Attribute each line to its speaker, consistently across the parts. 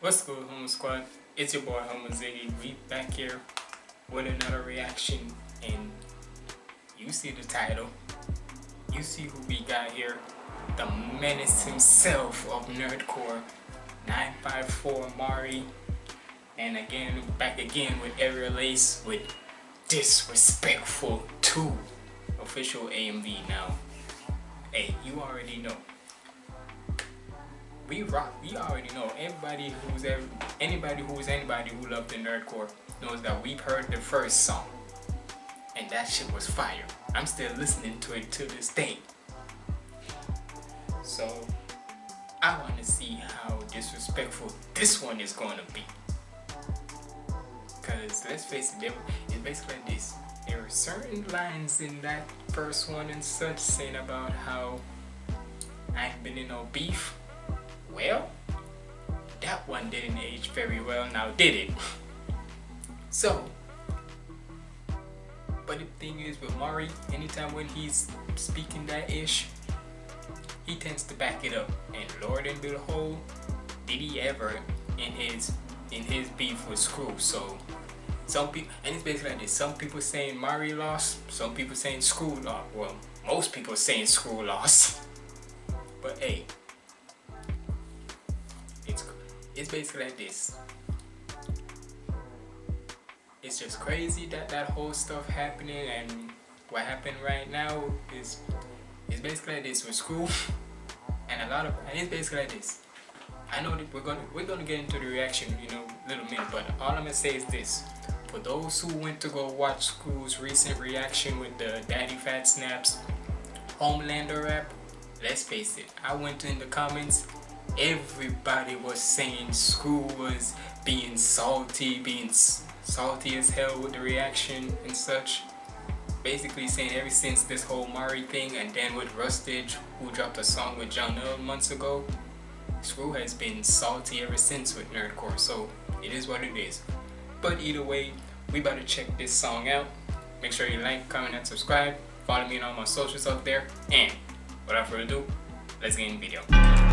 Speaker 1: What's good, Homo Squad? It's your boy Homo Ziggy. We back here with another reaction, and you see the title. You see who we got here. The menace himself of Nerdcore, 954 Mari. And again, back again with Aerial Ace with Disrespectful 2. Official AMV now. Hey, you already know we rock. We already know. Everybody who's ever, anybody who's anybody who loved the nerdcore knows that we've heard the first song, and that shit was fire. I'm still listening to it to this day. So I want to see how disrespectful this one is going to be. Cause let's face it, it's basically this. There are certain lines in that first one and such saying about how I've been in no beef well, that one didn't age very well now, did it? so, but the thing is with Mari, anytime when he's speaking that ish, he tends to back it up. And Lord and behold, did he ever in his in his beef with Scru. So some people and it's basically like this. Some people saying Mari lost, some people saying Scru lost. Well, most people saying Scru lost. But hey, it's basically like this. It's just crazy that that whole stuff happening and what happened right now is is basically like this with Scru. And a lot of and it's basically like this. I know that we're gonna we're gonna get into the reaction you know little minute but all I'm gonna say is this. For those who went to go watch Scru's recent reaction with the Daddyphatsnaps Homelander rap let's face it I went in the comments everybody was saying Scru was being salty, being salty as hell with the reaction and such. Basically saying ever since this whole Mari thing and then with Rustage who dropped a song with John months ago, Scru has been salty ever since with Nerdcore so it is what it is. But either way, we about to check this song out. Make sure you like, comment, and subscribe. Follow me on all my socials up there. And without further ado, let's get in the video.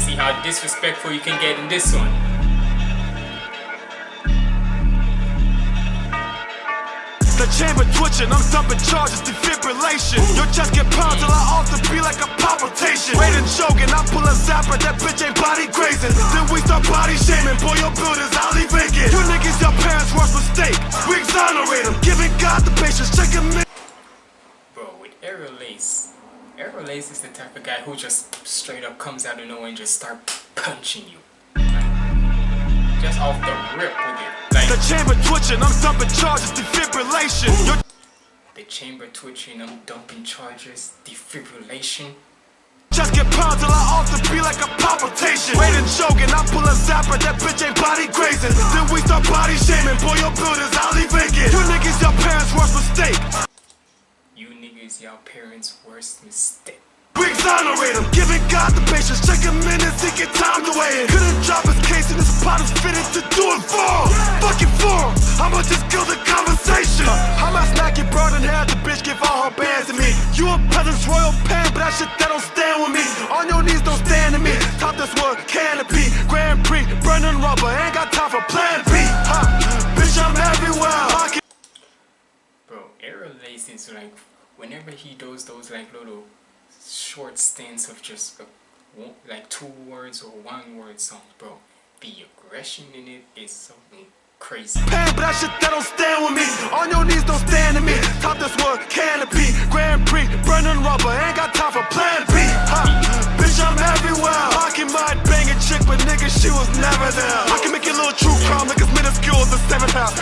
Speaker 1: See how disrespectful you can get in this one.
Speaker 2: The chamber twitching, I'm dumping charges, defibrillation. Your chest get pounded, till I also be like a palpitation. Waiting, choking, I'm pulling zapper, that bitch ain't body grazing. Then we start body shaming, boy, your builders, I'll leave vacant. You niggas, your parents' worst mistake. We exonerate them, giving God the patience, check him in.
Speaker 1: Bro, with Aerial Ace, Aerial Ace is the type of guy who just straight up comes out of nowhere and just start punching you. just off the rip with it. Like,
Speaker 2: the chamber twitching, I'm dumping charges, defibrillation.
Speaker 1: The chamber twitching, I'm dumping charges, defibrillation.
Speaker 2: Just get pounded, I also be like a palpitation. Waiting, choking, I'm pulling zapper, that bitch ain't body grazing. Then we start body shaming, boy, your builders, I'll leave vacant. You niggas, your parents' worst mistake
Speaker 1: is your parents' worst mistake.
Speaker 2: We exonerate him, giving God the patience, check him in and think it time to weigh in. Couldn't drop his case and this pot is fitted to do it for him. Fucking for him, I'ma just kill the conversation. Uh, I'm a snacky broad and had the bitch give all her bands to me. You a peasant's royal pen, but that shit that don't stand with me. On your knees don't stand to me. Top this one, canopy, Grand Prix, burning rubber, ain't got time for plan B. Huh, bitch, I'm everywhere.
Speaker 1: Bro, Aerial Ace is like whenever he does those like little short stints of just uh, like two words or one word songs, bro, the aggression in it is something crazy.
Speaker 2: Pain, but that shit that don't stand with me. On your knees, don't stand to me. Top this one, canopy, Grand Prix, burning rubber, ain't got time for plan B. Huh. Bitch, I'm everywhere. Rocky might bang a chick, but nigga, she was never there. I can make a little true crime, niggas minuscule as the seventh house.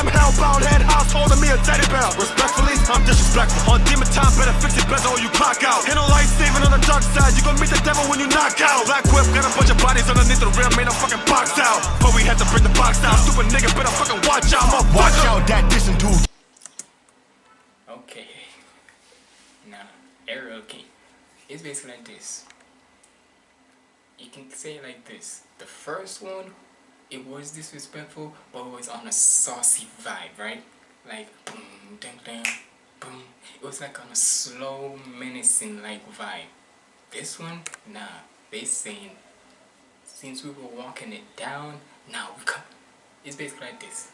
Speaker 2: Motherfucker Sam Hellbound head house holding me a teddy bear. Respectfully, I'm disrespectful. On demon time, better fix it better or you clock out. Ain't no light saving on the dark side. You gon' meet the devil when you knock out. Black whip, got a bunch of bodies underneath the rim, made a fucking box out. But we had to bring the box out. Stupid nigga, better fucking watch out. My watch out that dissing dude.
Speaker 1: Okay. Now, Aerial King. It's basically like this. You can say it like this. The first one, it was disrespectful, but it was on a saucy vibe, right? Like, mm, boom, ding, ding, boom. It was like on a slow, menacing like vibe. This one, nah. They saying since we were walking it down, now we come. It's basically like this.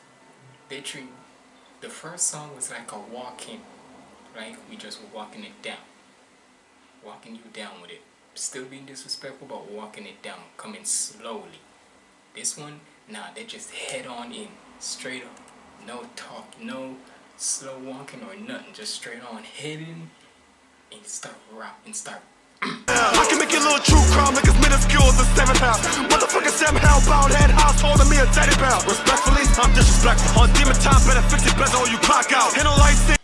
Speaker 1: They treat the first song was like a walking, right? we just were walking it down, walking you down with it. Still being disrespectful, but walking it down, coming slowly. This one, nah, they just head on in, straight up, no talk, no slow walking or nothing, just straight on heading and start rap and start
Speaker 2: I can make your little true crime like it's minuscule as a seventh house. Motherfucker somehow bound head house holding me a teddy bear. Respectfully, I'm disrespectful. On demon time, better fix it bezel or you clock out. Lights in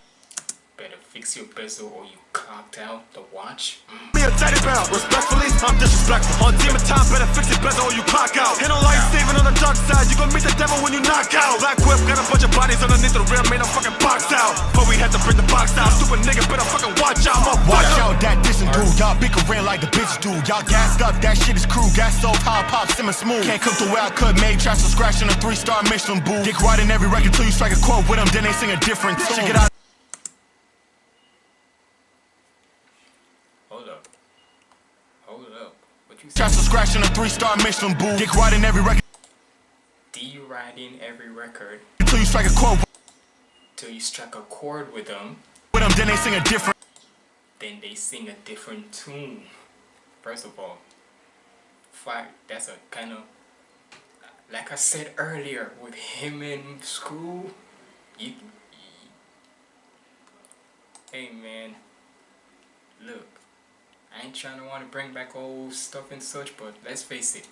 Speaker 1: better fix your bezel or you clocked out the watch. Mm.
Speaker 2: me a teddy bear. Respectfully, I'm disrespectful. On demon time, better fix it bezel or you clock out. Ain't no light saving on the dark side. You gon' meet the devil when you knock out. Black whip got a bunch of bodies underneath the rim, made a fucking box out. But we had to bring the box out. Stupid nigga, better fucking watch out. My
Speaker 3: Watch out, that dissing dude. Y'all bickering like the bitch do. Y'all gassed up, that shit is crew. Gas so high, pop, simmer smooth. Can't cook the way I could, made trash to scratch in a three star Michelin boo. Dick right in every record till you strike a chord with them, then they sing a different tune. Check it out.
Speaker 1: Hold up. Hold up. What you say?
Speaker 3: Trash to scratch in a three star Michelin boo. Dick right in every record
Speaker 1: D riding every record
Speaker 3: till you strike a chord
Speaker 1: till you strike a chord with them,
Speaker 3: with them, then they sing a different.
Speaker 1: then they sing a different tune. First of all. That's a kind of like I said earlier with him in Scru. You, hey man, look, I ain't trying to want to bring back old stuff and such, but let's face it.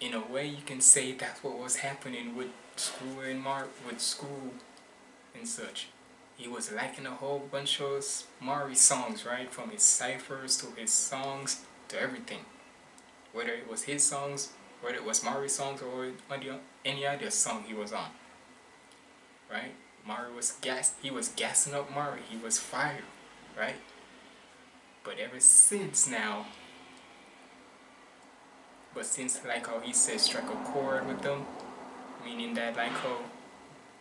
Speaker 1: In a way, you can say that's what was happening with Scru and Mar with Scru and such. He was liking a whole bunch of Mari songs, right? From his ciphers to his songs to everything. Whether it was his songs, whether it was Mari songs or any- other song he was on. Right? Mari was gas he was gassing up Mari. He was fired, right? But ever since now but since like how he said struck a chord with them, meaning that like how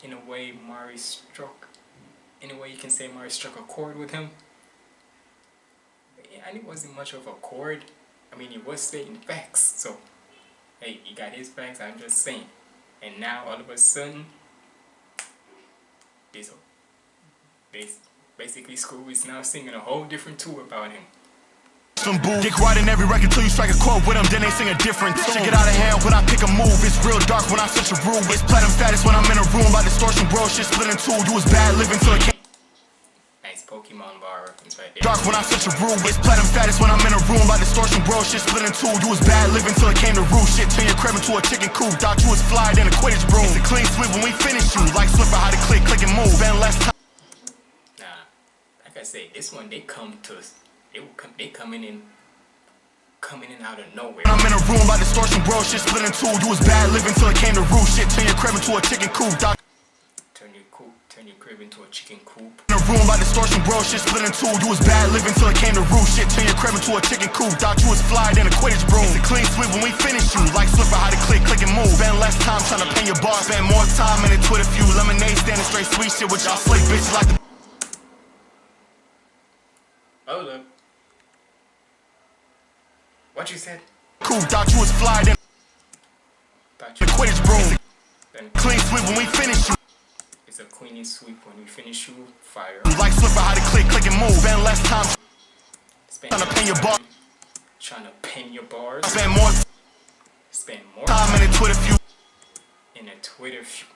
Speaker 1: in a way Mari struck in a way you can say Mari struck a chord with him. And it wasn't much of a chord. I mean he was stating facts, so hey, he got his facts, I'm just saying. And now all of a sudden this bas- basically Scru is now singing a whole different tune about him.
Speaker 3: Some boo. Dick right in every record till you strike a chord with them, then they sing a different tune. Shit get out of hand when I pick a move. It's real dark when I switch a room. It's platinum status when I'm in a room. Like distortion, bro. Shit split in two. You was bad living till it came
Speaker 1: Nice Pokemon bar reference right there.
Speaker 3: dark when I switch a room. It's platinum status when I'm in a room. Like distortion, bro. Shit split in two. You was bad living till it came to roof. Shit turn your crib into a chicken coop. Thought you was fly, then a Quidditch broom. It's a clean sweep when we finish you. Like Swiffer, how to click, click and move. Spend less time.
Speaker 1: I say, this one they come to us. They will come. They coming in, coming in out of nowhere.
Speaker 3: I'm in a room by distortion, bro. Shit split in two. You was bad living till it came to roof. Shit turn your crib into a chicken coop. Thought
Speaker 1: Turn your coop, turn your crib into a chicken coop.
Speaker 3: in a room by distortion, bro. Shit split in two. You was bad living till it came to roof. Shit turn your crib into a chicken coop. Thought you was fly, then a Quidditch broom. It's a clean sweep when we finish you. Like Swiffer, how to click, click and move. Spend less time trying to pin your bar. Spend more time in a Twitter feud. Lemonade standing straight sweet shit with y'all slick bitches like the Oh,
Speaker 1: Hold up. What you said?
Speaker 3: Cool, Thought you was fly, then
Speaker 1: Thought you.
Speaker 3: Quidditch broom. Clean sweep when we finish you.
Speaker 1: it's a queenie sweep when we finish you. Fire.
Speaker 3: Like Swiffer, how to click, click and move. Spend less time
Speaker 1: Spend
Speaker 3: trying to pin your bar.
Speaker 1: Trying to pin your bars.
Speaker 3: Spend more
Speaker 1: Spend more
Speaker 3: time in a Twitter feud.
Speaker 1: in a Twitter feud.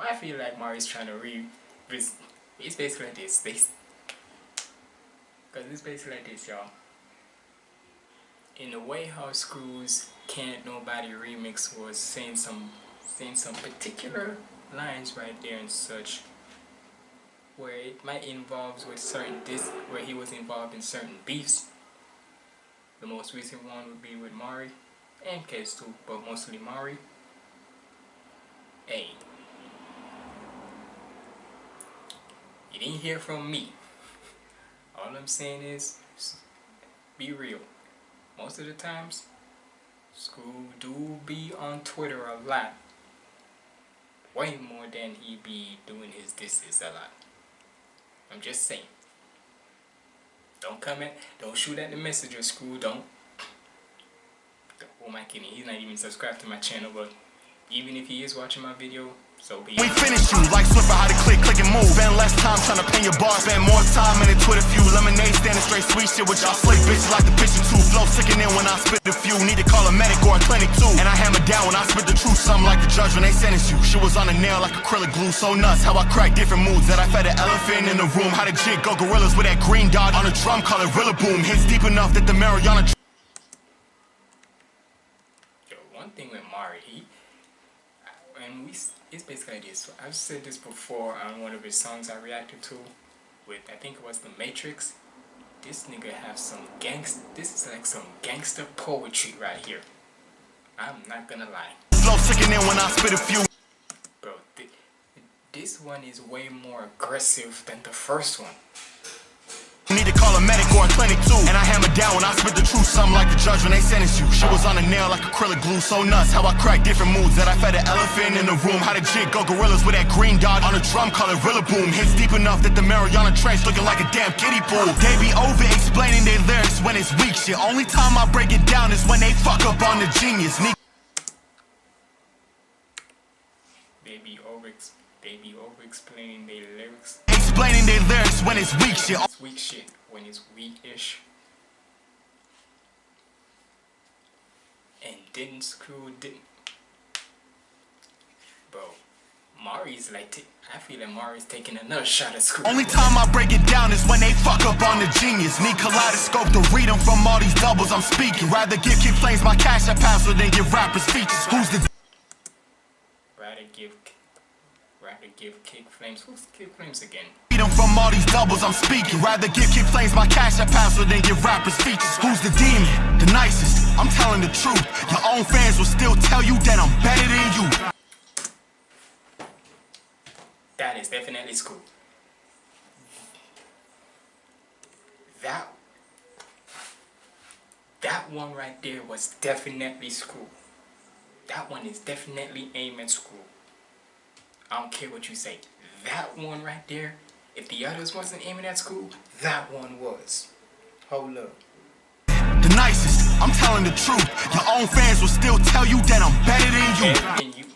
Speaker 1: Why I feel like Mari's trying to re, vis- it's basically like this. This, cause it's basically like this, y'all. In the way how Scru's Can't Nobody remix was saying some, saying some particular lines right there and such, where it might involve with certain dis, where he was involved in certain beefs. The most recent one would be with Mari and Case too, but mostly Mari. Hey. You didn't hear from me. All I'm saying is be real. Most of the times, Scru do be on Twitter a lot. Way more than he be doing his disses a lot. I'm just saying. Don't come at, don't shoot at the messenger Scru. Don't. Who am I kidding? He's not even subscribed to my channel, but even if he is watching my video, so be
Speaker 3: We finish you like Swiffer, how to click, click and move. Spend less time trying to pen your bar. Spend more time in the Twitter few. Lemonade standing straight sweet shit with y'all slick bitches like the picture two. Flow sicking in when I spit the few. Need to call a medic or a clinic too. And I hammer down when I spit the truth. Something like the judge when they sentence you. Shit was on a nail like acrylic glue. So nuts how I crack different moods. That I fed an elephant in the room. How the jig go gorillas with that green dot on a drum. Call it Rilla Boom. Hits deep enough that the Mariana.
Speaker 1: Yo, one thing with Mari, he and we it's basically this. I've said this before on one of his songs I reacted to with I think it was The Matrix. This nigga have some gangst. This is like some gangster poetry right here. I'm not gonna lie,
Speaker 3: sicking in when I spit a few.
Speaker 1: bro. Th this one is way more aggressive than the first one.
Speaker 3: Need to call a medic or a clinic too. And I hammer down when I spit the truth. Something like the judge when they sentence you. Shit was on a nail like acrylic glue. So nuts how I crack different moods. That I fed an elephant in the room. How the jig go gorillas with that green dot on a drum. Call it Rilla Boom. Hits deep enough that the Mariana Trench looking like a damn kiddie pool. They be over explaining their lyrics when it's weak shit. Only time I break it down is when they fuck up on the genius. Need
Speaker 1: They be over they be over explaining their lyrics.
Speaker 3: explaining their lyrics when it's weak shit.
Speaker 1: It's weak shit when it's weak-ish. And didn't Scru didn't. Bro, Mari's like t- I feel like Mari's taking another shot at Scru.
Speaker 3: Only time I break it down is when they fuck up on the genius. Need kaleidoscope to read them from all these doubles I'm speaking. Rather give Kid Flames my cash app password than give rappers features. Who's the
Speaker 1: rather give rather give kick flames. Who's kick flames again?
Speaker 3: from all these doubles I'm speaking? Rather give Kid Flames my cash app password than give rappers features. Who's the demon? The nicest. I'm telling the truth. Your own fans will still tell you that I'm better than you.
Speaker 1: That is definitely Scru. That that one right there was definitely Scru. That one is definitely aimed at Scru. I don't care what you say. That one right there, if the others wasn't aiming at Scru, that one was. Hold up.
Speaker 3: The nicest. I'm telling the truth. Your own fans will still tell you that I'm better than you.
Speaker 1: You,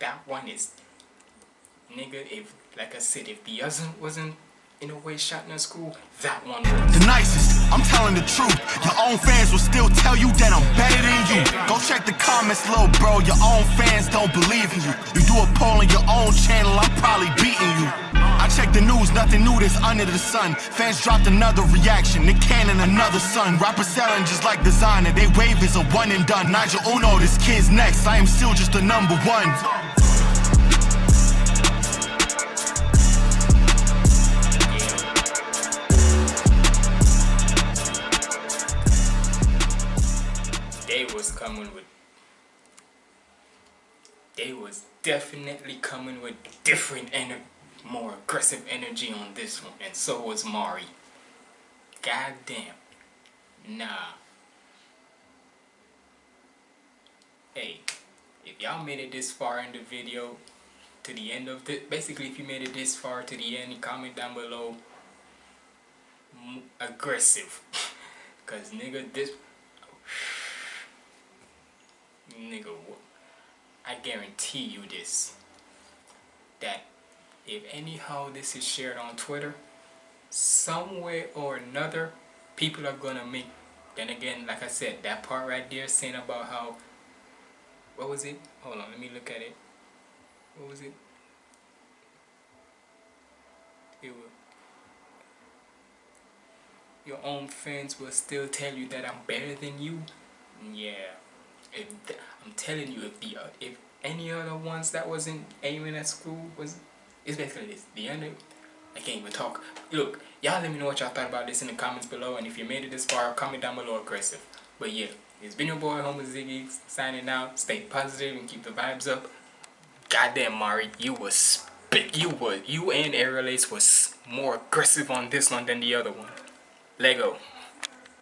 Speaker 1: that one is, nigga. If like I said, if the other wasn't in a way shot in Scru, that one was.
Speaker 3: The nicest. I'm telling the truth. Your own fans will still tell you that I'm better than you. Go check the comments, little bro. Your own fans don't believe in you. You do a poll on your own channel, I'm probably beating you. I check the news, nothing new that's under the sun. Fans dropped another reaction, Nick Cannon another son. Rappers selling just like designer, they wave is a one and done. Nigel Uno, this kid's next. I am still just the number one.
Speaker 1: Coming with they was definitely coming with different and more aggressive energy on this one and so was Mari. God damn nah. Hey if y'all made it this far in the video to the end of the basically if you made it this far to the end comment down below. Aggressive. Cause nigga this nigga, I guarantee you this. That if anyhow this is shared on Twitter, some way or another, people are gonna make. Then again, like I said, that part right there saying about how. What was it? Hold on, let me look at it. What was it? It was, your own friends will still tell you that I'm better than you. Yeah if I'm telling you, if the uh, if any other ones that wasn't aiming at Scru was, it's basically this. The end. Of, I can't even talk. Look, y'all let me know what y'all thought about this in the comments below, and if you made it this far, comment down below aggressive. But yeah, it's been your boy Homer Ziggy signing out. Stay positive and keep the vibes up. Goddamn, Mari, you was spit. You were you and Aerial Ace was more aggressive on this one than the other one. Lego.